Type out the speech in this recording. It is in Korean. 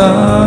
나.